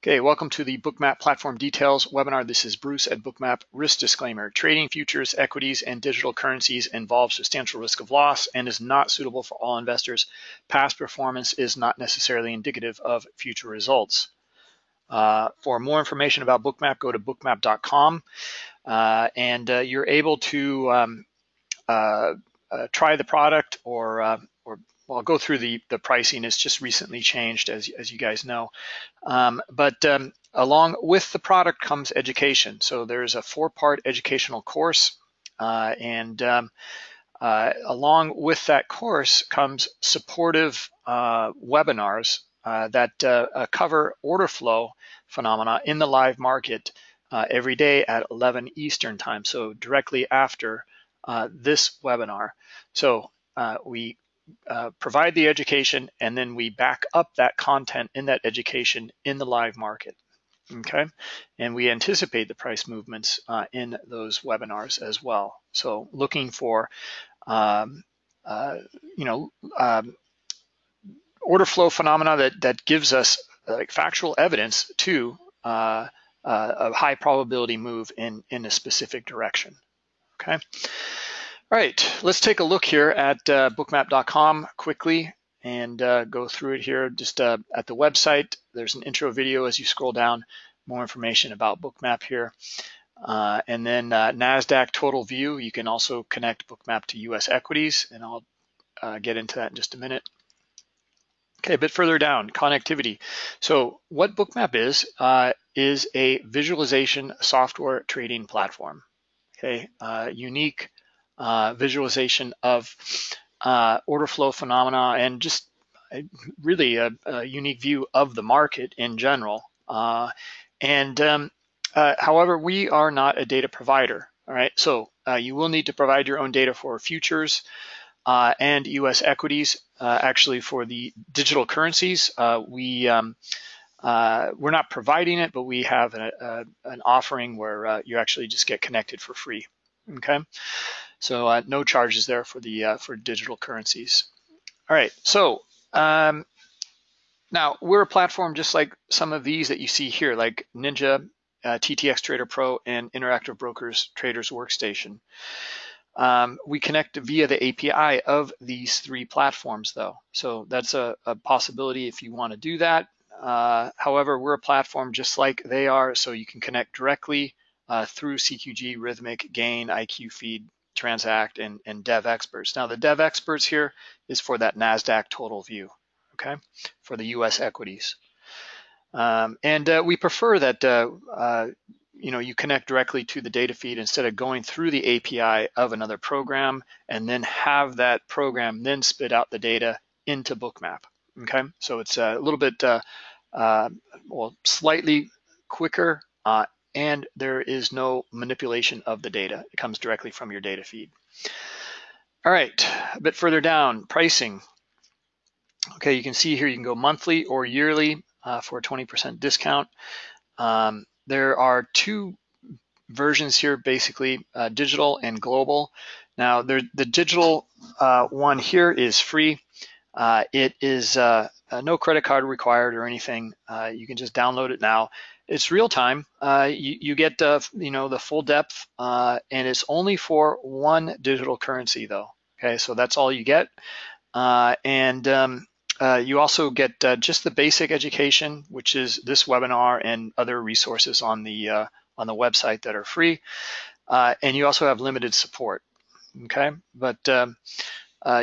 Okay, welcome to the Bookmap Platform Details webinar. This is Bruce at Bookmap. Risk disclaimer, trading futures, equities, and digital currencies involves substantial risk of loss and is not suitable for all investors. Past performance is not necessarily indicative of future results. Uh, for more information about Bookmap, go to bookmap.com uh, and uh, you're able to um, uh, uh, try the product or uh, well, I'll go through the, the pricing. It's just recently changed, as, as you guys know. Um, but um, along with the product comes education. So there's a four-part educational course, uh, and um, uh, along with that course comes supportive uh, webinars uh, that uh, uh, cover order flow phenomena in the live market every day at 11 Eastern time, so directly after this webinar. So we uh, provide the education and then we back up that content in that education in the live market. Okay, and we anticipate the price movements uh, in those webinars as well. So looking for, um, uh, you know, um, order flow phenomena that that gives us like factual evidence to uh, uh, a high probability move in in a specific direction. Okay. All right, let's take a look here at uh, bookmap.com quickly and uh, go through it here just uh, at the website. There's an intro video as you scroll down, more information about Bookmap here. Uh, and then uh, NASDAQ total view, you can also connect Bookmap to US equities, and I'll uh, get into that in just a minute. Okay, a bit further down, connectivity. So what Bookmap is, is a visualization software trading platform. Okay, unique uh, visualization of uh, order flow phenomena and just really a, a, unique view of the market in general. Uh, and um, uh, however, we are not a data provider. All right, so uh, you will need to provide your own data for futures uh, and U.S. equities. actually, for the digital currencies, we um, we're not providing it, but we have a, a, an offering where you actually just get connected for free. Okay. So uh, no charges there for the uh, for digital currencies. All right, so um, now we're a platform just like some of these that you see here, like Ninja, uh, TTX Trader Pro, and Interactive Brokers Traders Workstation. Um, we connect via the API of these three platforms though. So that's a, a possibility if you want to do that. Uh, however, we're a platform just like they are, so you can connect directly uh, through CQG, Rithmic, Gain, IQ Feed, Transact, and, and Devexperts. Now the Devexperts here is for that NASDAQ total view, okay, for the US equities. Um, and uh, we prefer that uh, uh, you know you connect directly to the data feed instead of going through the API of another program and then have that program then spit out the data into Bookmap. Okay, so it's a little bit uh, uh, well slightly quicker uh, and there is no manipulation of the data. It comes directly from your data feed. All right, a bit further down, pricing. Okay, you can see here you can go monthly or yearly uh, for a 20% discount. Um, there are two versions here, basically uh, digital and global. Now, the digital uh, one here is free. Uh, it is uh, uh, no credit card required or anything. you can just download it now it's real time. Uh, you, you, get uh, you know the full depth, uh, and it's only for one digital currency though. Okay, so that's all you get, uh, and um, uh, you also get uh, just the basic education, which is this webinar and other resources on the on the website that are free, and you also have limited support. Okay, but um,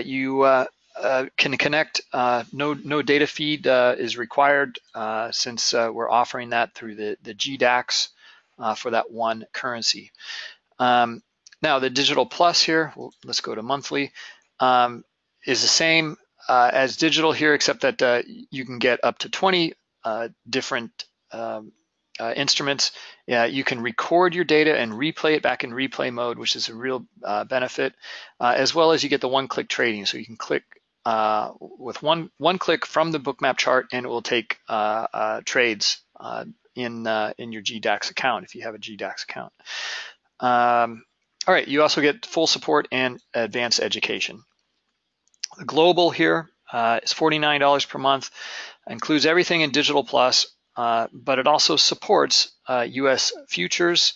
you uh, can connect. Uh, no, no data feed uh, is required uh, since uh, we're offering that through the, the GDAX for that one currency. Um, now the digital plus here, well, let's go to monthly, um, is the same as digital here, except that you can get up to 20 different um, uh, instruments. Yeah, you can record your data and replay it back in replay mode, which is a real uh, benefit, as well as you get the one-click trading. So you can click uh, with one one click from the bookmap chart and it will take uh, uh, trades uh, in uh, in your GDAX account if you have a GDAX account. Um, all right, you also get full support and advanced education. The global here is $49 per month, includes everything in Digital Plus, uh, but it also supports US uh, futures,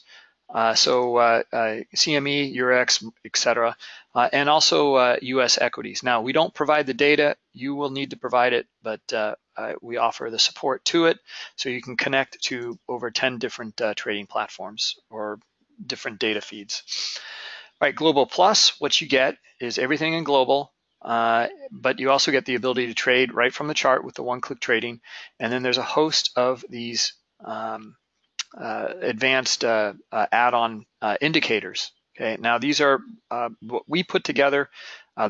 uh, so uh, CME, Eurex, etc., and also US equities. Now, we don't provide the data. You will need to provide it, but we offer the support to it, so you can connect to over 10 different trading platforms or different data feeds. All right, Global Plus, what you get is everything in global, uh, but you also get the ability to trade right from the chart with the one-click trading. And then there's a host of these um, uh, advanced uh, uh add-on uh, indicators. Okay, now these are uh, what we put together.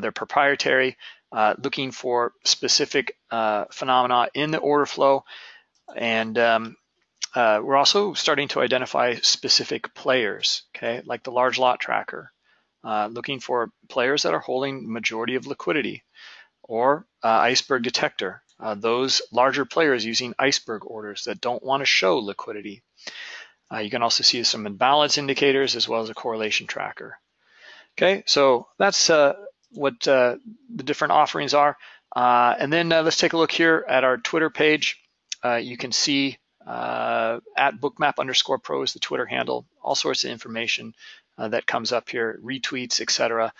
they're proprietary, looking for specific phenomena in the order flow. And um, we're also starting to identify specific players, okay, like the large lot tracker uh, looking for players that are holding majority of liquidity or uh, iceberg detector, uh, those larger players using iceberg orders that don't want to show liquidity. Uh, you can also see some imbalance indicators as well as a correlation tracker. Okay, so that's uh, what uh, the different offerings are. and then let's take a look here at our Twitter page. you can see uh, at bookmap underscore pro is the Twitter handle, all sorts of information uh, that comes up here, retweets, etc.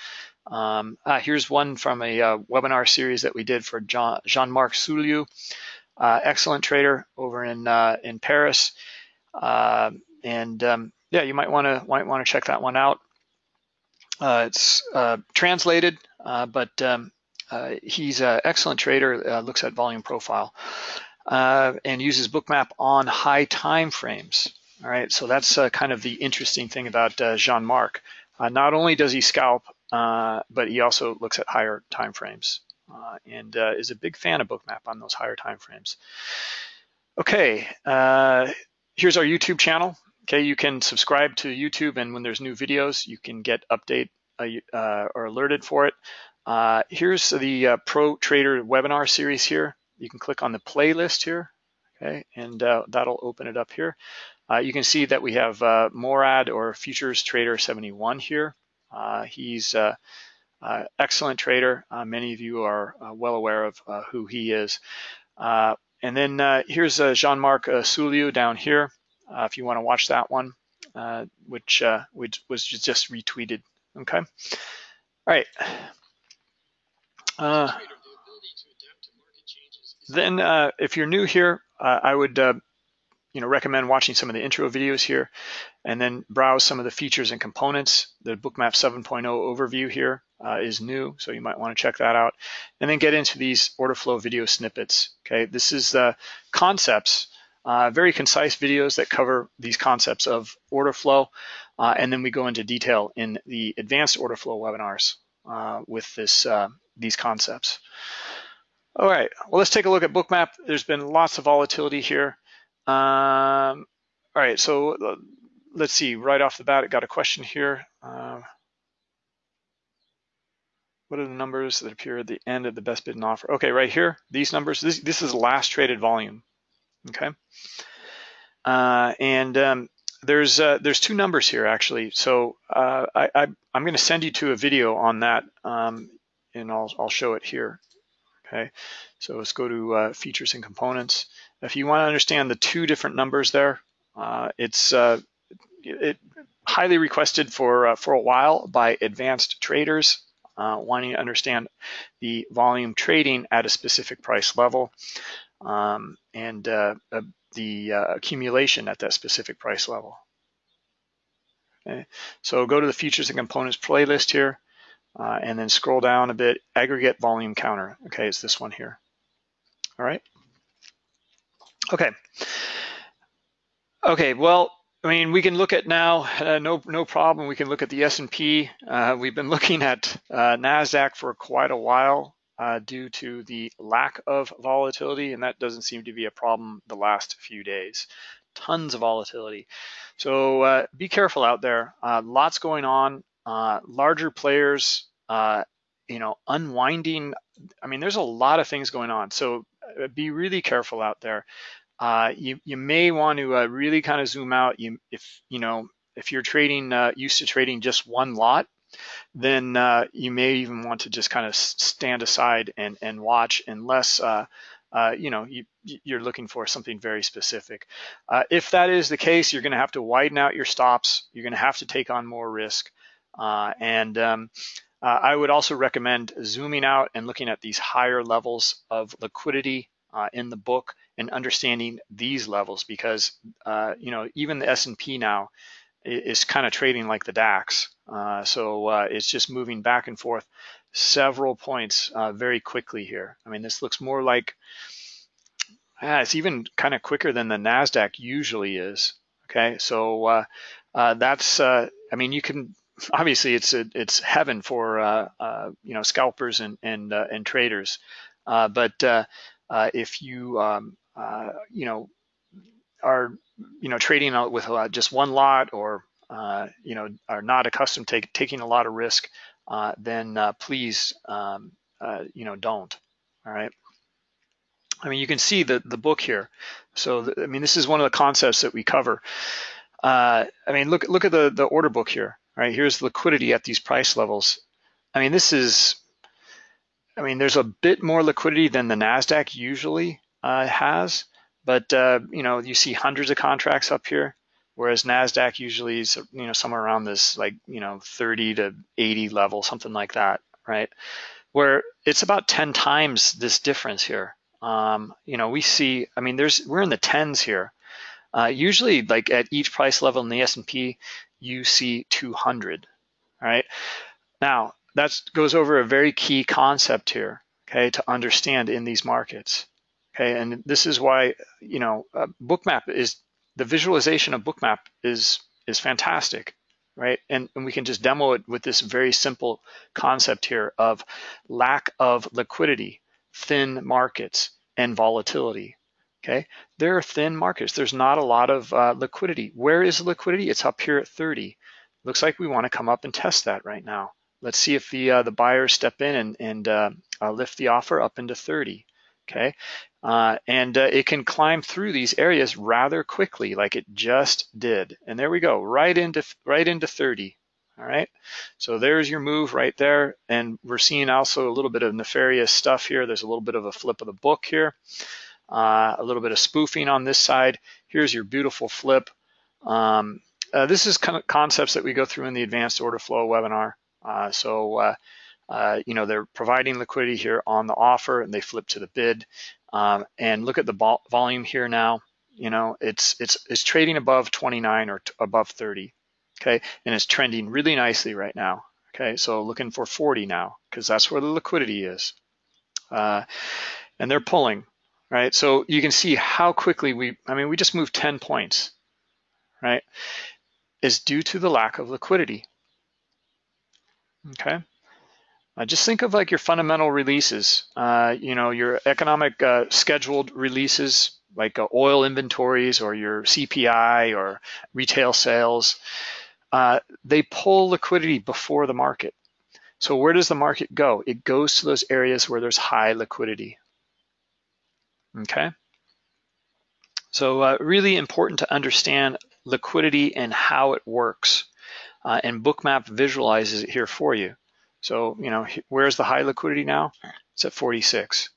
Um, uh, here's one from a uh, webinar series that we did for Jean-Marc Souliou, uh, excellent trader over in uh, in Paris. And um, yeah, you might want to might want to check that one out. it's translated, but um, he's an excellent trader, looks at volume profile. and uses bookmap on high time frames. All right, so that's uh, kind of the interesting thing about uh, Jean-Marc. Uh, not only does he scalp, uh, but he also looks at higher time frames uh, and uh, is a big fan of Bookmap on those higher time frames. Okay, here's our YouTube channel. Okay, you can subscribe to YouTube, and when there's new videos, you can get update or alerted for it. here's the Pro Trader webinar series here. You can click on the playlist here, okay, and that'll open it up here. Uh, you can see that we have uh, Morad or Futures Trader 71 here. Uh, he's excellent trader. Uh, many of you are uh, well aware of uh, who he is. And then uh, here's uh, Jean-Marc uh, Souliou down here, if you want to watch that one, which, which was just retweeted. Okay. All right. then if you're new here, I would you know, recommend watching some of the intro videos here and then browse some of the features and components. The Bookmap 7.0 overview here uh, is new, so you might want to check that out. And then get into these order flow video snippets. Okay, this is the concepts, uh, very concise videos that cover these concepts of order flow. Uh, and then we go into detail in the advanced order flow webinars uh, with this uh, these concepts. All right, well, let's take a look at Bookmap. There's been lots of volatility here. Um, all right, so uh, let's see, right off the bat, I got a question here. Uh, what are the numbers that appear at the end of the best bid and offer? Okay, right here, these numbers, this, this is last traded volume, okay? Uh, and um, there's uh, there's two numbers here actually. So uh, I, I, am going to send you to a video on that, um, and I'll, I'll show it here, okay? So let's go to uh, features and components. If you want to understand the two different numbers there, uh, it's uh, it, highly requested for uh, for a while by advanced traders uh, wanting to understand the volume trading at a specific price level um, and uh, the accumulation at that specific price level. Okay, so go to the features and components playlist here, and then scroll down a bit. Aggregate volume counter. Okay, it's this one here. All right. Okay. Okay, well, I mean, we can look at now, uh, no, no problem. We can look at the S&P. Uh, we've been looking at uh, NASDAQ for quite a while uh, due to the lack of volatility, and that doesn't seem to be a problem the last few days. Tons of volatility. So uh, be careful out there. Uh, lots going on. larger players, you know, unwinding. I mean, there's a lot of things going on. So be really careful out there uh, you, you may want to uh, really kind of zoom out. You, if you know if you're trading uh, used to trading just one lot, then uh, you may even want to just kind of stand aside and and watch unless uh, uh, you know, you, you're looking for something very specific. Uh, if that is the case, you're going to have to widen out your stops. You're going to have to take on more risk. Uh, and um, uh, I would also recommend zooming out and looking at these higher levels of liquidity uh, in the book and understanding these levels because, uh, you know, even the S&P now is kind of trading like the DAX. so it's just moving back and forth several points uh, very quickly here. I mean, this looks more like, it's even kind of quicker than the NASDAQ usually is. Okay, so uh, uh, that's, uh, I mean, you can, obviously it's a, it's heaven for, uh, uh, you know, scalpers and, and, and traders. but if you, um, you know, are, you know, trading out with just one lot or, you know, are not accustomed to take, taking a lot of risk, uh, then uh, please, um, uh, you know, don't. All right. I mean, you can see the the book here. So, I mean, this is one of the concepts that we cover. Uh, I mean, look look at the the order book here. Right here's liquidity at these price levels. I mean, this is. I mean, there's a bit more liquidity than the Nasdaq usually uh, has, but uh, you know, you see hundreds of contracts up here whereas Nasdaq usually is you know somewhere around this like you know 30 to 80 level, something like that, right? Where it's about 10 times this difference here. Um, you know, we see, I mean, there's we're in the tens here. Uh, usually, like at each price level in the S&P, you see 200. right? Now that goes over a very key concept here, okay, to understand in these markets. Okay, and this is why you know uh, Bookmap is the visualization of Bookmap is is fantastic, right? And, and we can just demo it with this very simple concept here of lack of liquidity, thin markets, and volatility. Okay, there are thin markets. There's not a lot of uh, liquidity. Where is liquidity? It's up here at 30. Looks like we want to come up and test that right now. Let's see if the uh, the buyers step in and, and uh, uh lift the offer up into 30 okay? Uh, and uh, it can climb through these areas rather quickly like it just did. And there we go, right into, right into 30, all right? So there's your move right there. And we're seeing also a little bit of nefarious stuff here. There's a little bit of a flip of the book here, uh, a little bit of spoofing on this side. Here's your beautiful flip. Um, uh, this is kind of concepts that we go through in the advanced order flow webinar. Uh, so uh, uh, you know, they're providing liquidity here on the offer and they flip to the bid. Um, and look at the volume here now. You know, it's it's it's trading above 29 or above 30. Okay, and it's trending really nicely right now. Okay, so looking for 40 now because that's where the liquidity is. Uh, and they're pulling, right? So you can see how quickly we, I mean, we just moved 10 points, right? Is due to the lack of liquidity. Okay. Uh, just think of like your fundamental releases, uh, you know, your economic uh, scheduled releases like uh, oil inventories or your CPI or retail sales. Uh, they pull liquidity before the market. So where does the market go? It goes to those areas where there's high liquidity. Okay. So uh, really important to understand liquidity and how it works. and Bookmap visualizes it here for you. So, you know, where's the high liquidity now? It's at 46.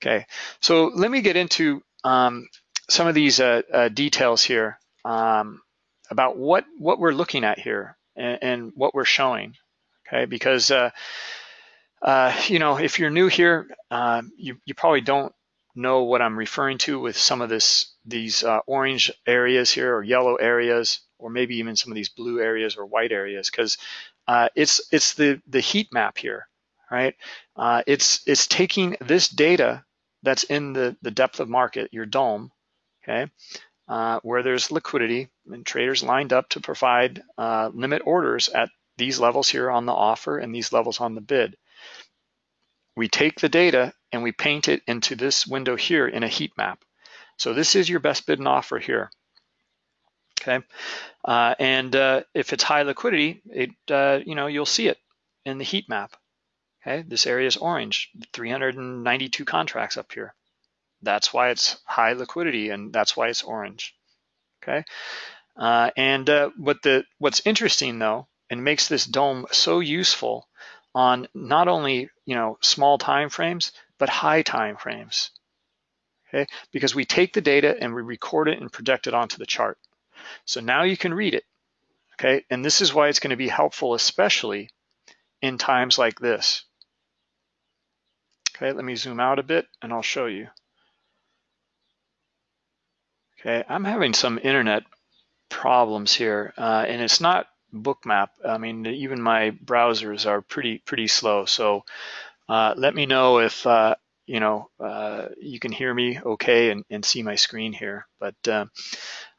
Okay, so let me get into um, some of these uh, uh, details here um, about what, what we're looking at here and, and what we're showing, okay? Because, uh, uh you know, if you're new here, um, you, you probably don't know what I'm referring to with some of this these uh, orange areas here or yellow areas or maybe even some of these blue areas or white areas because uh, it's it's the the heat map here, right? Uh, it's it's taking this data that's in the the depth of market, your DOM, okay, uh, where there's liquidity and traders lined up to provide uh, limit orders at these levels here on the offer and these levels on the bid. We take the data and we paint it into this window here in a heat map. So this is your best bid and offer here okay? Uh, and uh, if it's high liquidity, it uh, you know you'll see it in the heat map. Okay, this area is orange, 392 contracts up here. That's why it's high liquidity, and that's why it's orange. Okay, uh, and uh, what the what's interesting though, and makes this DOM so useful on not only you know small time frames but high time frames. okay? Because we take the data and we record it and project it onto the chart. So now you can read it, okay? And this is why it's gonna be helpful, especially in times like this. Okay, let me zoom out a bit and I'll show you. Okay, I'm having some internet problems here, uh, and it's not Bookmap. I mean, even my browsers are pretty pretty slow. So uh, let me know if uh, you know uh, you can hear me okay and, and see my screen here. But uh,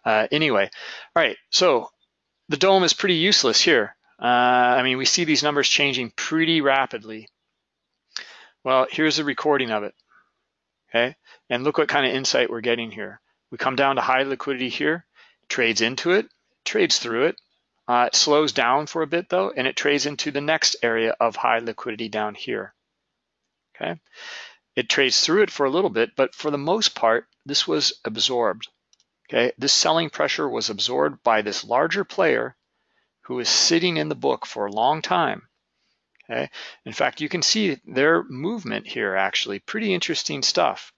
uh, anyway, all right. So the DOM is pretty useless here. I mean, we see these numbers changing pretty rapidly. Well, here's a recording of it. Okay, and look what kind of insight we're getting here. We come down to high liquidity here, trades into it, trades through it. Uh, it slows down for a bit though, and it trades into the next area of high liquidity down here. Okay, it trades through it for a little bit, but for the most part, this was absorbed. Okay, this selling pressure was absorbed by this larger player who is sitting in the book for a long time. Okay, in fact, you can see their movement here actually, pretty interesting stuff.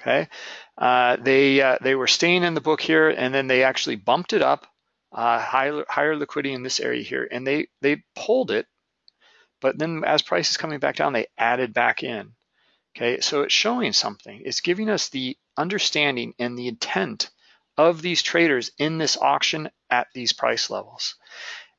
Okay, uh, they uh, they were staying in the book here, and then they actually bumped it up, uh, higher higher liquidity in this area here, and they they pulled it, but then as price is coming back down, they added back in. Okay, so it's showing something. It's giving us the understanding and the intent of these traders in this auction at these price levels.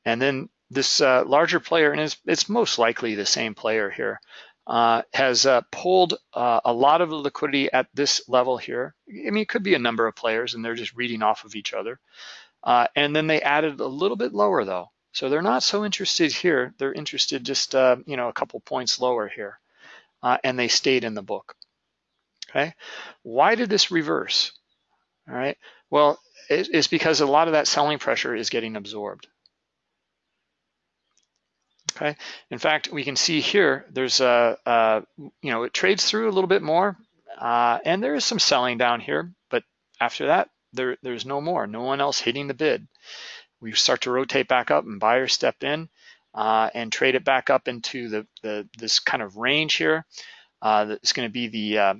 And then this uh, larger player, and it's, it's most likely the same player here, uh, has uh, pulled uh, a lot of the liquidity at this level here. I mean, it could be a number of players and they're just reading off of each other. Uh, and then they added a little bit lower though. So they're not so interested here. They're interested just, uh, you know, a couple points lower here. Uh, and they stayed in the book, okay? Why did this reverse? All right, well, it's because a lot of that selling pressure is getting absorbed. Okay. In fact, we can see here, there's a, a you know, it trades through a little bit more, uh, and there is some selling down here, but after that, there, there's no more, no one else hitting the bid. We start to rotate back up and buyers step in uh, and trade it back up into the, the this kind of range here. Uh, that's going to be the uh,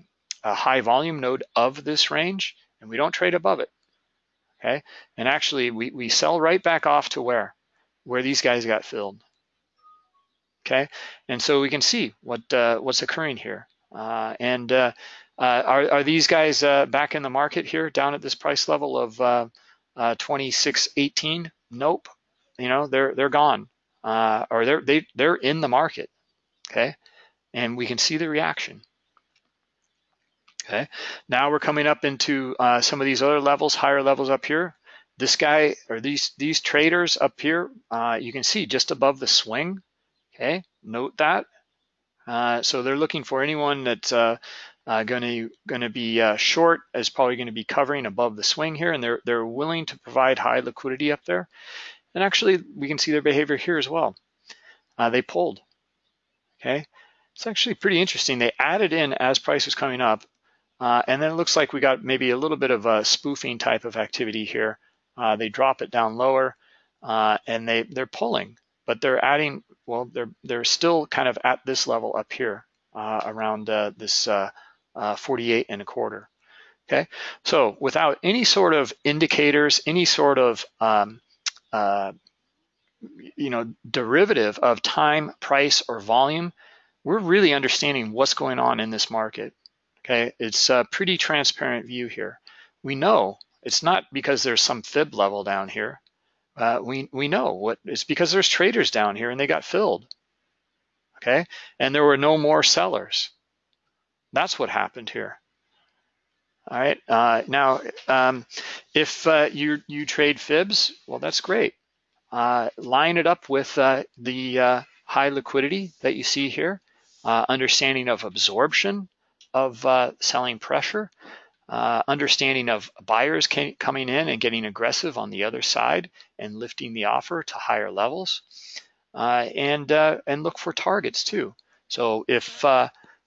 high volume node of this range, and we don't trade above it. Okay, and actually we, we sell right back off to where? Where these guys got filled okay? And so we can see what uh, what's occurring here. Uh, and uh are, are these guys uh, back in the market here down at this price level of uh, 26.18? Nope. You know, they're they're gone or they're they they're in the market, okay? And we can see the reaction. Okay, now we're coming up into some of these other levels, higher levels up here. This guy or these these traders up here, you can see just above the swing, Okay, note that. Uh, so they're looking for anyone that's uh, uh, going to going to be uh, short is probably going to be covering above the swing here, and they're they're willing to provide high liquidity up there. And actually, we can see their behavior here as well. Uh, they pulled. Okay, it's actually pretty interesting. They added in as price was coming up, uh, and then it looks like we got maybe a little bit of a spoofing type of activity here. they drop it down lower, and they they're pulling but they're adding, well, they're, they're still kind of at this level up here uh, around uh, this uh, uh 48 and a quarter. Okay, so without any sort of indicators, any sort of um, uh, you know derivative of time, price, or volume, we're really understanding what's going on in this market. Okay, it's a pretty transparent view here. We know it's not because there's some fib level down here uh, we, we know what it's because there's traders down here and they got filled. Okay, and there were no more sellers. That's what happened here. All right, uh, now um, if uh, you, you trade fibs, well, that's great. Uh, line it up with uh, the uh, high liquidity that you see here, understanding of absorption of selling pressure, uh, understanding of buyers can, coming in and getting aggressive on the other side and lifting the offer to higher levels, uh, and uh, and look for targets too. So if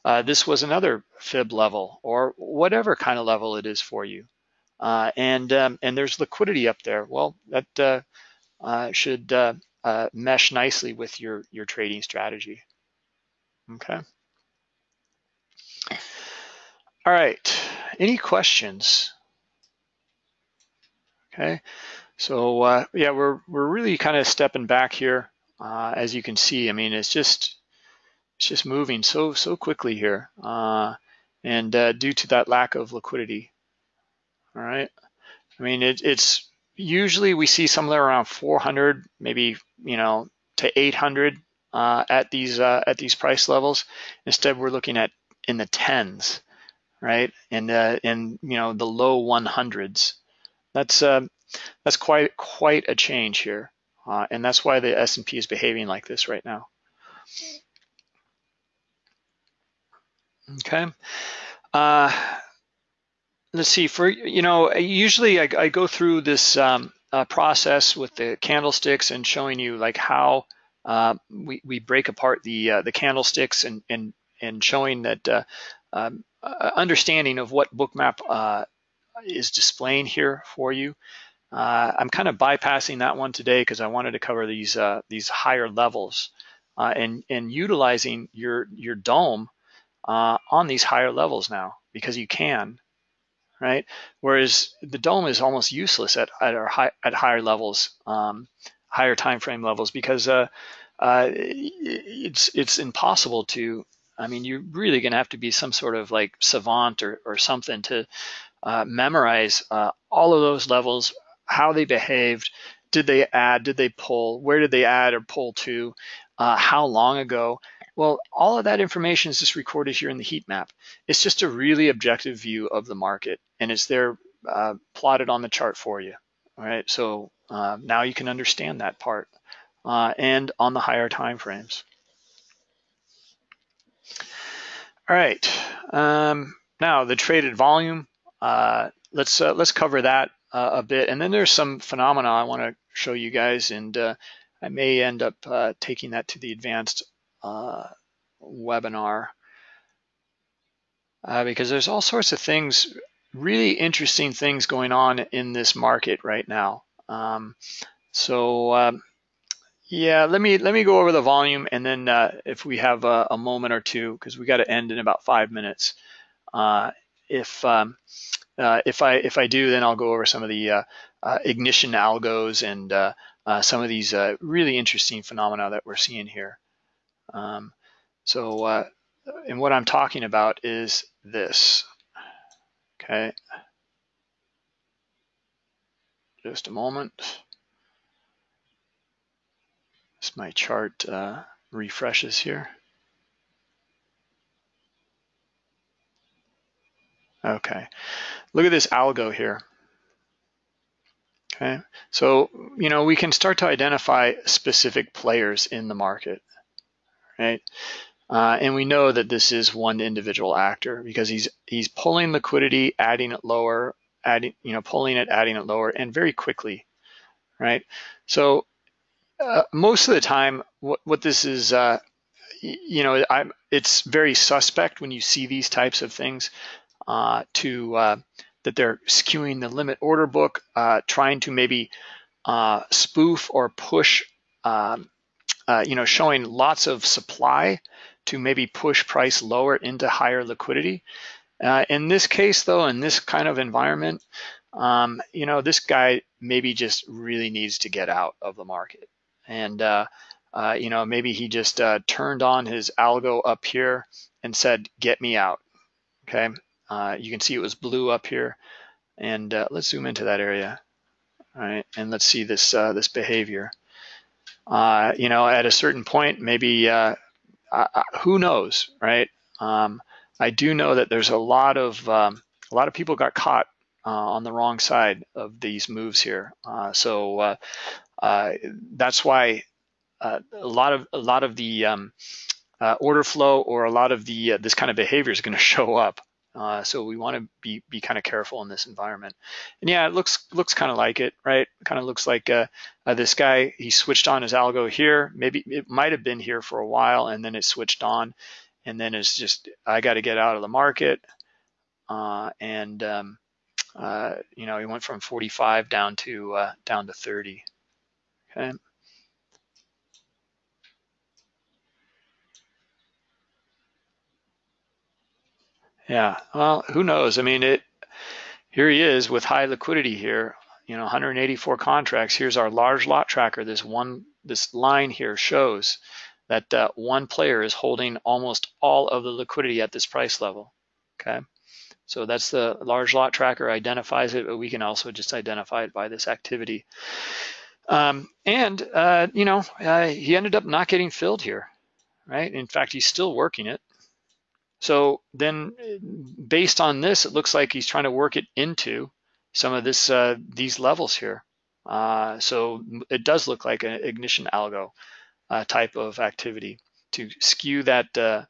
uh, uh, this was another fib level or whatever kind of level it is for you, uh, and um, and there's liquidity up there, well that should mesh nicely with your your trading strategy. Okay. All right. any questions? Okay, so uh, yeah, we're we're really kind of stepping back here, uh, as you can see. I mean, it's just it's just moving so so quickly here, uh, and uh, due to that lack of liquidity. All right, I mean it, it's usually we see somewhere around 400, maybe you know to 800 uh, at these uh, at these price levels. Instead, we're looking at in the tens, right? And uh, in you know the low 100s. That's uh, that's quite quite a change here, uh, and that's why the S&P is behaving like this right now. Okay. Uh, let's see. For you know, usually I, I go through this um, uh, process with the candlesticks and showing you like how uh, we we break apart the uh, the candlesticks and and and showing that uh, um, uh, understanding of what Bookmap is displaying here for you. I'm kind of bypassing that one today because I wanted to cover these these higher levels and and utilizing your your DOM uh, on these higher levels now because you can, right? Whereas the DOM is almost useless at at high, at higher levels, um, higher time frame levels because uh, uh, it's it's impossible to I mean, you're really going to have to be some sort of like savant or, or something to uh, memorize uh, all of those levels, how they behaved, did they add, did they pull, where did they add or pull to, uh, how long ago. Well, all of that information is just recorded here in the heat map. It's just a really objective view of the market and it's there uh, plotted on the chart for you. All right, so uh, now you can understand that part uh, and on the higher time frames. All right, um, now the traded volume. Uh, let's uh, let's cover that uh, a bit, and then there's some phenomena I want to show you guys, and I may end up taking that to the advanced uh, webinar because there's all sorts of things, really interesting things going on in this market right now. Um, so. Um, yeah, let me let me go over the volume, and then uh, if we have a, a moment or two, because we got to end in about five minutes. Uh, if um, uh, if I if I do, then I'll go over some of the uh, uh, ignition algos and uh, some of these really interesting phenomena that we're seeing here. Um, so, uh, and what I'm talking about is this. Okay. Just a moment. As my chart uh, refreshes here. Okay, look at this algo here. Okay, so you know we can start to identify specific players in the market, right? Uh, and we know that this is one individual actor because he's he's pulling liquidity, adding it lower, adding you know pulling it, adding it lower, and very quickly, right? So uh, most of the time, what, what this is, uh, you know, I'm, it's very suspect when you see these types of things uh, to uh, that they're skewing the limit order book, uh, trying to maybe spoof or push, um, you know, showing lots of supply to maybe push price lower into higher liquidity. in this case, though, in this kind of environment, um, you know, this guy maybe just really needs to get out of the market. And uh, uh, you know maybe he just uh, turned on his algo up here and said get me out. Okay? Uh, you can see it was blue up here. And uh, let's zoom into that area. All right? And let's see this uh, this behavior you know at a certain point maybe who knows right um, I do know that there's a lot of um, a lot of people got caught uh, on the wrong side of these moves here. Uh, so uh, uh, that's why uh, a lot of a lot of the um, uh, order flow or a lot of the this kind of behavior is going to show up. So we want to be be kind of careful in this environment. And yeah, it looks looks kind of like it, right? Kind of looks like this guy. He switched on his algo here. Maybe it might have been here for a while, and then it switched on, and then it's just I got to get out of the market. Uh, and um, uh, you know, he went from 45 down to uh, down to 30. Okay. Yeah, well, who knows? I mean, it. Here he is with high liquidity here. You know, 184 contracts. Here's our large lot tracker. This one, this line here shows that uh, one player is holding almost all of the liquidity at this price level. Okay, so that's the large lot tracker identifies it, but we can also just identify it by this activity. Um, and uh, you know, uh, he ended up not getting filled here, right? In fact, he's still working it. So then based on this, it looks like he's trying to work it into some of this uh, these levels here. Uh, so it does look like an ignition algo uh, type of activity to skew that, uh,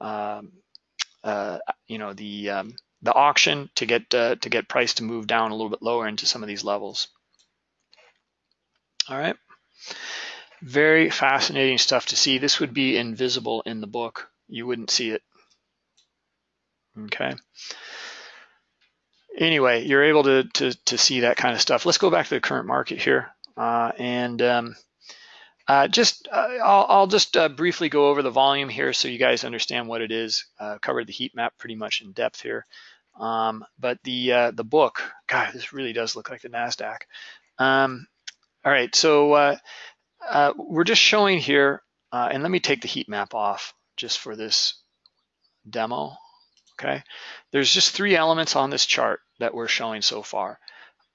um, uh, you know, the um, the auction to get uh, to get price to move down a little bit lower into some of these levels. All right. Very fascinating stuff to see. This would be invisible in the book. You wouldn't see it okay? Anyway, you're able to, to, to see that kind of stuff. Let's go back to the current market here. Uh, and um, uh, just, uh, I'll, I'll, just uh, briefly go over the volume here so you guys understand what it is. Uh, covered the heat map pretty much in depth here. Um, but the uh, the book, God, this really does look like the NASDAQ. Um, all right, so we're just showing here, and let me take the heat map off just for this demo okay? There's just three elements on this chart that we're showing so far.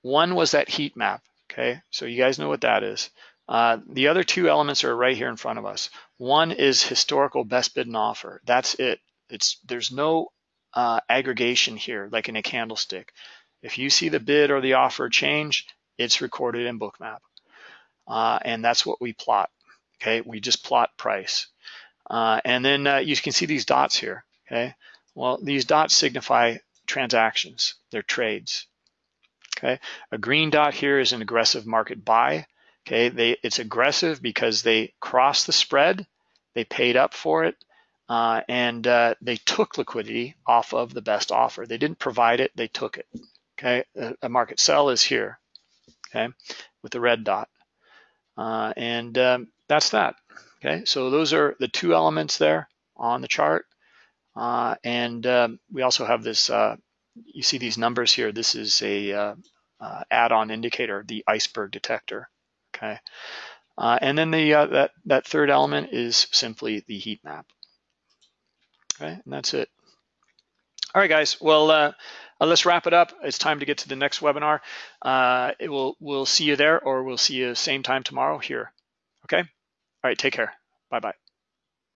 One was that heat map, okay? So you guys know what that is. Uh, the other two elements are right here in front of us. One is historical best bid and offer. That's it. It's There's no uh, aggregation here like in a candlestick. If you see the bid or the offer change, it's recorded in Bookmap. Uh, and that's what we plot, okay? We just plot price. Uh, and then uh, you can see these dots here, okay? Well, these dots signify transactions, they're trades. Okay, a green dot here is an aggressive market buy. Okay, they, it's aggressive because they crossed the spread, they paid up for it, uh, and uh, they took liquidity off of the best offer. They didn't provide it, they took it. Okay, a, a market sell is here. Okay, with the red dot, uh, and um, that's that. Okay, so those are the two elements there on the chart. Uh, and um, we also have this, uh, you see these numbers here. This is a uh, uh add-on indicator, the iceberg detector, okay? Uh, and then the that, that third element is simply the heat map, okay? And that's it. All right, guys, well, let's wrap it up. It's time to get to the next webinar. it will, we'll see you there or we'll see you same time tomorrow here, okay? All right, take care. Bye-bye.